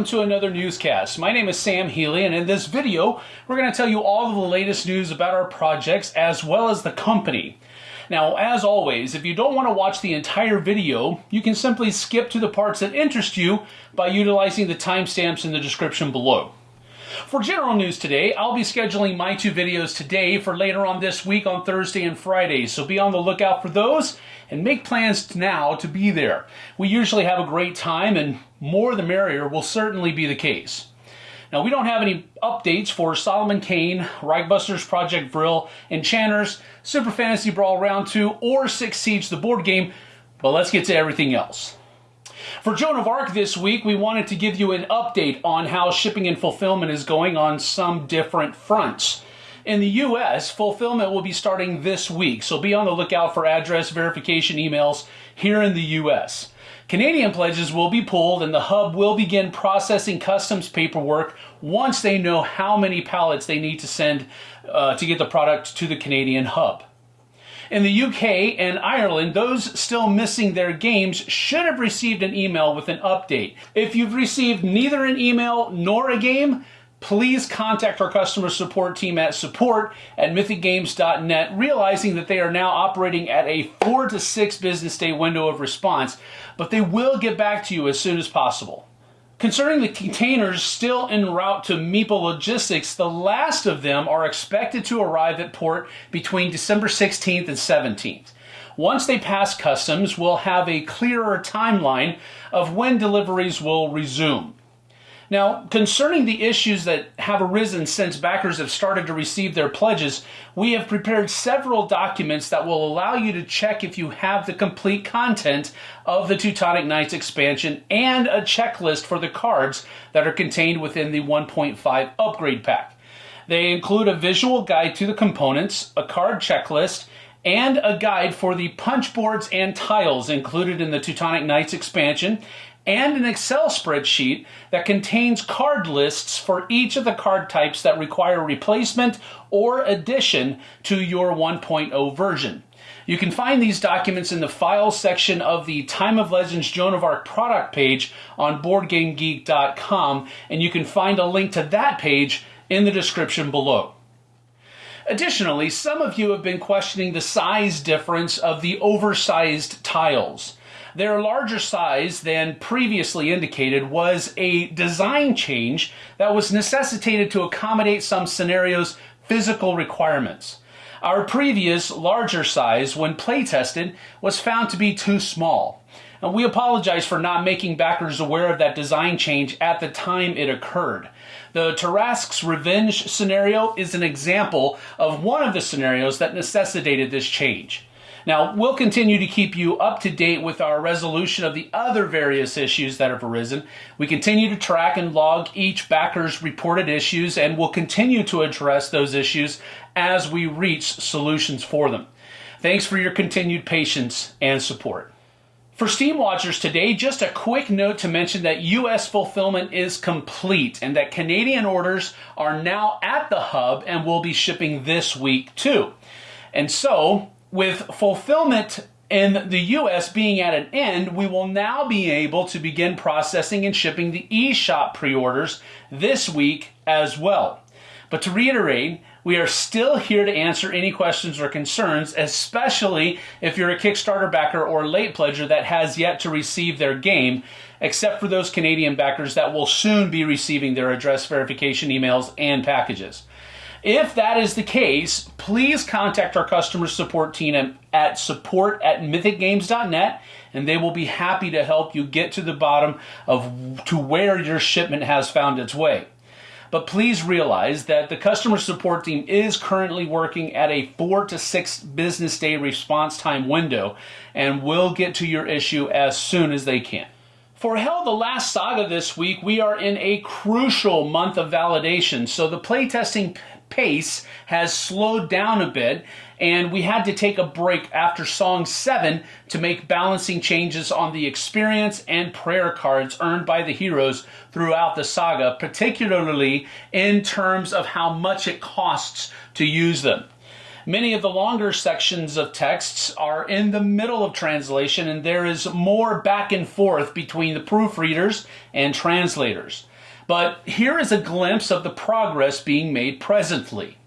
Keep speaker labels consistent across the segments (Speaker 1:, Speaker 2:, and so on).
Speaker 1: welcome to another newscast. My name is Sam Healy, and in this video, we're going to tell you all of the latest news about our projects as well as the company. Now, as always, if you don't want to watch the entire video, you can simply skip to the parts that interest you by utilizing the timestamps in the description below. For general news today, I'll be scheduling my two videos today for later on this week on Thursday and Friday, so be on the lookout for those and make plans now to be there. We usually have a great time and more the merrier will certainly be the case. Now, we don't have any updates for Solomon Kane, Reichbusters Project Vril, Enchanters, Super Fantasy Brawl Round 2, or Six Siege the board game, but let's get to everything else. For Joan of Arc this week, we wanted to give you an update on how shipping and fulfillment is going on some different fronts. In the US, fulfillment will be starting this week, so be on the lookout for address verification emails here in the US. Canadian pledges will be pulled and the hub will begin processing customs paperwork once they know how many pallets they need to send uh, to get the product to the Canadian hub. In the UK and Ireland, those still missing their games should have received an email with an update. If you've received neither an email nor a game, please contact our customer support team at support at mythicgames.net, realizing that they are now operating at a four to six business day window of response, but they will get back to you as soon as possible. Concerning the containers still en route to Meeple Logistics, the last of them are expected to arrive at port between December 16th and 17th. Once they pass customs, we'll have a clearer timeline of when deliveries will resume. Now, concerning the issues that have arisen since backers have started to receive their pledges, we have prepared several documents that will allow you to check if you have the complete content of the Teutonic Knights expansion and a checklist for the cards that are contained within the 1.5 upgrade pack. They include a visual guide to the components, a card checklist, and a guide for the punch boards and tiles included in the Teutonic Knights expansion, and an Excel spreadsheet that contains card lists for each of the card types that require replacement or addition to your 1.0 version. You can find these documents in the Files section of the Time of Legends Joan of Arc product page on BoardGameGeek.com, and you can find a link to that page in the description below. Additionally, some of you have been questioning the size difference of the oversized tiles. Their larger size than previously indicated was a design change that was necessitated to accommodate some scenarios' physical requirements. Our previous larger size, when play tested, was found to be too small. And we apologize for not making backers aware of that design change at the time it occurred. The Tarrasque's Revenge scenario is an example of one of the scenarios that necessitated this change. Now, we'll continue to keep you up to date with our resolution of the other various issues that have arisen. We continue to track and log each backer's reported issues, and we'll continue to address those issues as we reach solutions for them. Thanks for your continued patience and support. For Steamwatchers today, just a quick note to mention that US fulfillment is complete and that Canadian orders are now at the hub and will be shipping this week too. And so, with fulfillment in the US being at an end, we will now be able to begin processing and shipping the eShop pre orders this week as well. But to reiterate, we are still here to answer any questions or concerns, especially if you're a Kickstarter backer or late pledger that has yet to receive their game, except for those Canadian backers that will soon be receiving their address verification emails and packages. If that is the case, please contact our customer support team at support at mythicgames.net and they will be happy to help you get to the bottom of to where your shipment has found its way. But please realize that the customer support team is currently working at a four to six business day response time window and will get to your issue as soon as they can. For HEL, the last saga this week, we are in a crucial month of validation. So the playtesting pace has slowed down a bit, and we had to take a break after Song 7 to make balancing changes on the experience and prayer cards earned by the heroes throughout the saga, particularly in terms of how much it costs to use them. Many of the longer sections of texts are in the middle of translation, and there is more back and forth between the proofreaders and translators. but here is a glimpse of the progress being made presently.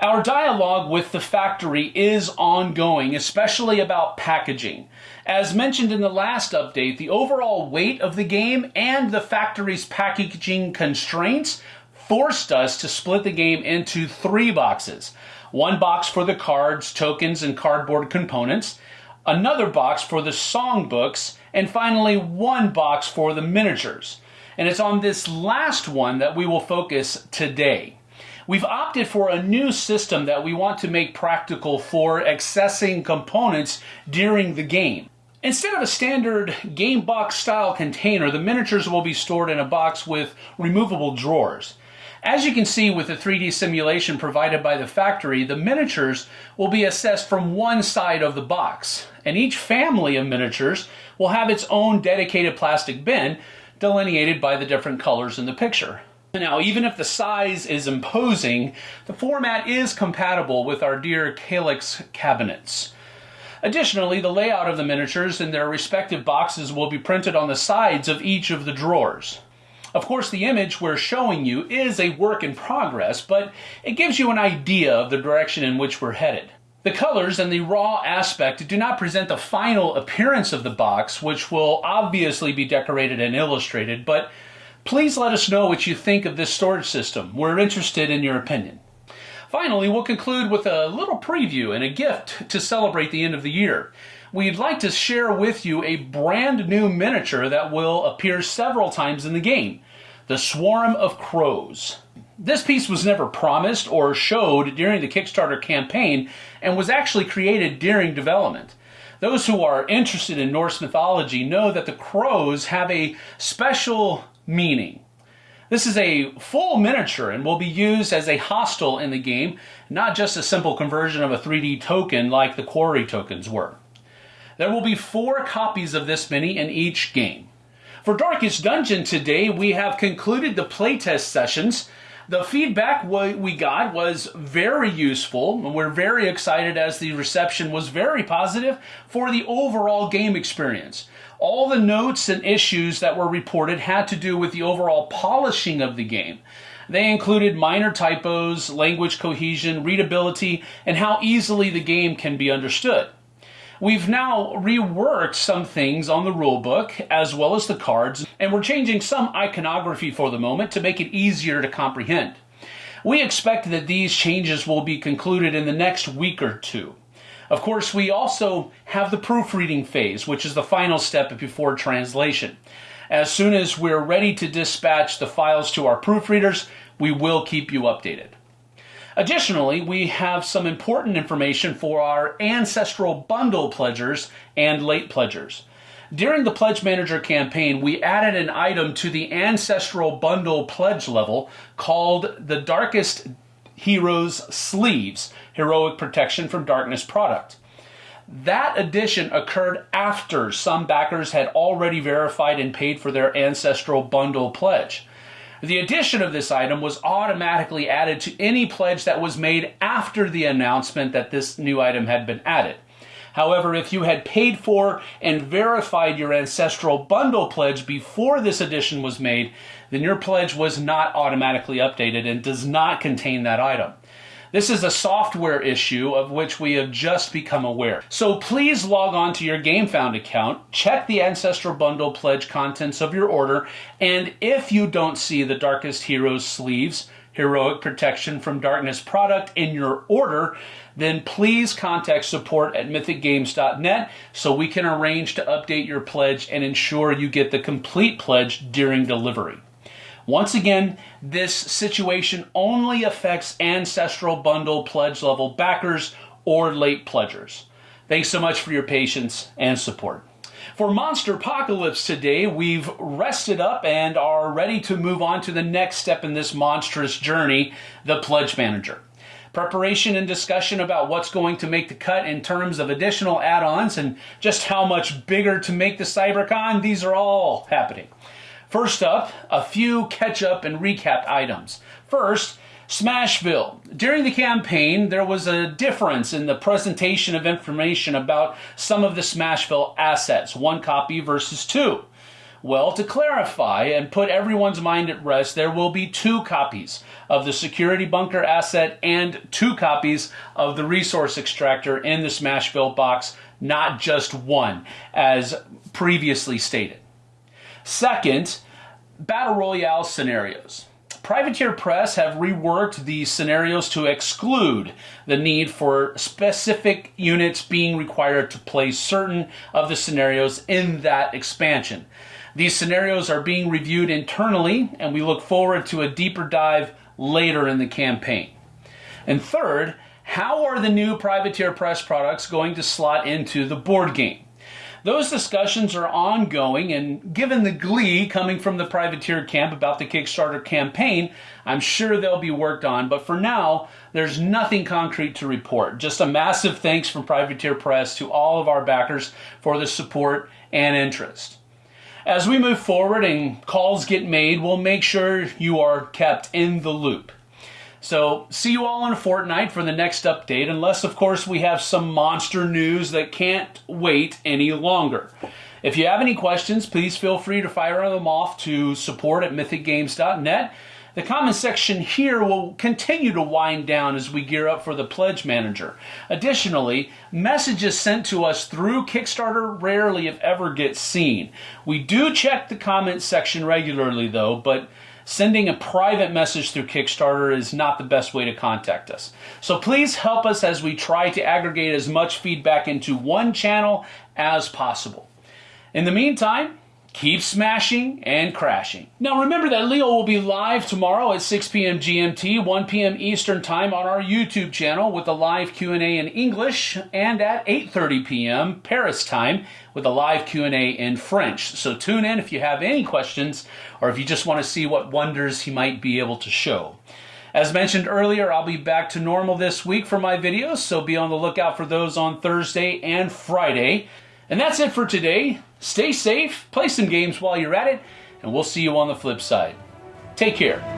Speaker 1: Our dialogue with the factory is ongoing, especially about packaging. As mentioned in the last update, the overall weight of the game and the factory's packaging constraints forced us to split the game into three boxes. One box for the cards, tokens, and cardboard components, another box for the songbooks, and finally one box for the miniatures. And it's on this last one that we will focus today. We've opted for a new system that we want to make practical for accessing components during the game. Instead of a standard game box style container, the miniatures will be stored in a box with removable drawers. As you can see with the 3D simulation provided by the factory, the miniatures will be assessed from one side of the box, and each family of miniatures will have its own dedicated plastic bin delineated by the different colors in the picture. Now, even if the size is imposing, the format is compatible with our dear Kallax cabinets. Additionally, the layout of the miniatures in their respective boxes will be printed on the sides of each of the drawers. Of course, the image we're showing you is a work in progress, but it gives you an idea of the direction in which we're headed. The colors and the raw aspect do not present the final appearance of the box, which will obviously be decorated and illustrated, but Please let us know what you think of this storage system. We're interested in your opinion. Finally, we'll conclude with a little preview and a gift to celebrate the end of the year. We'd like to share with you a brand new miniature that will appear several times in the game, the Swarm of Crows. This piece was never promised or showed during the Kickstarter campaign and was actually created during development. Those who are interested in Norse mythology know that the crows have a special meaning. This is a full miniature and will be used as a hostile in the game, not just a simple conversion of a 3D token like the Quarry tokens were. There will be four copies of this mini in each game. For Darkest Dungeon today, we have concluded the playtest sessions. The feedback we got was very useful, and we're very excited as the reception was very positive for the overall game experience. All the notes and issues that were reported had to do with the overall polishing of the game. They included minor typos, language cohesion, readability, and how easily the game can be understood. We've now reworked some things on the rulebook as well as the cards, and we're changing some iconography for the moment to make it easier to comprehend. We expect that these changes will be concluded in the next week or two. Of course, we also have the proofreading phase, which is the final step before translation. As soon as we're ready to dispatch the files to our proofreaders, we will keep you updated. Additionally, we have some important information for our ancestral bundle pledgers and late pledgers. During the Pledge Manager campaign, we added an item to the ancestral bundle pledge level called the Darkest Heroes Sleeves Heroic Protection from Darkness product. That addition occurred after some backers had already verified and paid for their ancestral bundle pledge. The addition of this item was automatically added to any pledge that was made after the announcement that this new item had been added. However, if you had paid for and verified your ancestral bundle pledge before this addition was made, then your pledge was not automatically updated and does not contain that item. This is a software issue of which we have just become aware. So please log on to your GameFound account, check the Ancestral Bundle pledge contents of your order, and if you don't see the Darkest Heroes sleeves, Heroic Protection from Darkness product in your order, then please contact support at mythicgames.net so we can arrange to update your pledge and ensure you get the complete pledge during delivery. Once again, this situation only affects Ancestral Bundle pledge level backers or late pledgers. Thanks so much for your patience and support. For Monsterpocalypse today, we've rested up and are ready to move on to the next step in this monstrous journey, the Pledge Manager. Preparation and discussion about what's going to make the cut in terms of additional add-ons and just how much bigger to make the CyberCon, these are all happening. First up, a few catch-up and recap items. First, Smashville. During the campaign, there was a difference in the presentation of information about some of the Smashville assets, one copy versus two. Well, to clarify and put everyone's mind at rest, there will be two copies of the security bunker asset and two copies of the resource extractor in the Smashville box, not just one, as previously stated. Second, Battle Royale scenarios. Privateer Press have reworked these scenarios to exclude the need for specific units being required to play certain of the scenarios in that expansion. These scenarios are being reviewed internally, and we look forward to a deeper dive later in the campaign. And third, how are the new Privateer Press products going to slot into the board game? Those discussions are ongoing, and given the glee coming from the privateer camp about the Kickstarter campaign, I'm sure they'll be worked on. But for now, there's nothing concrete to report. Just a massive thanks from Privateer Press to all of our backers for the support and interest. As we move forward and calls get made, we'll make sure you are kept in the loop. So, see you all in a fortnight for the next update, unless, of course, we have some monster news that can't wait any longer. If you have any questions, please feel free to fire them off to support at mythicgames.net. The comment section here will continue to wind down as we gear up for the Pledge Manager. Additionally, messages sent to us through Kickstarter rarely, if ever, get seen. We do check the comment section regularly, though, but sending a private message through Kickstarter is not the best way to contact us. So please help us as we try to aggregate as much feedback into one channel as possible. In the meantime, keep smashing and crashing. Now remember that Leo will be live tomorrow at 6 p.m. GMT, 1 p.m. Eastern Time on our YouTube channel with a live Q&A in English and at 8:30 p.m. Paris time with a live Q&A in French. So tune in if you have any questions or if you just want to see what wonders he might be able to show. As mentioned earlier, I'll be back to normal this week for my videos, so be on the lookout for those on Thursday and Friday. And that's it for today. Stay safe, play some games while you're at it, and we'll see you on the flip side. Take care.